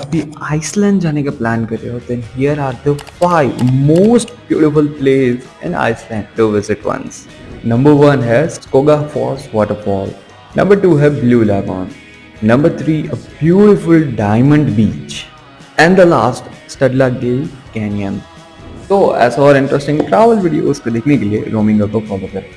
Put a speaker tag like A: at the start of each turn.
A: अभी आइसलैंड जाने का प्लान कर रहे हो then here are the five most beautiful place in Iceland to visit once number one है Skoga falls waterfall number two है blue lagoon number three a beautiful diamond beach and the last Studlagil canyon तो ऐसा और interesting travel videos को देखने के लिए roaming को फॉलो करें।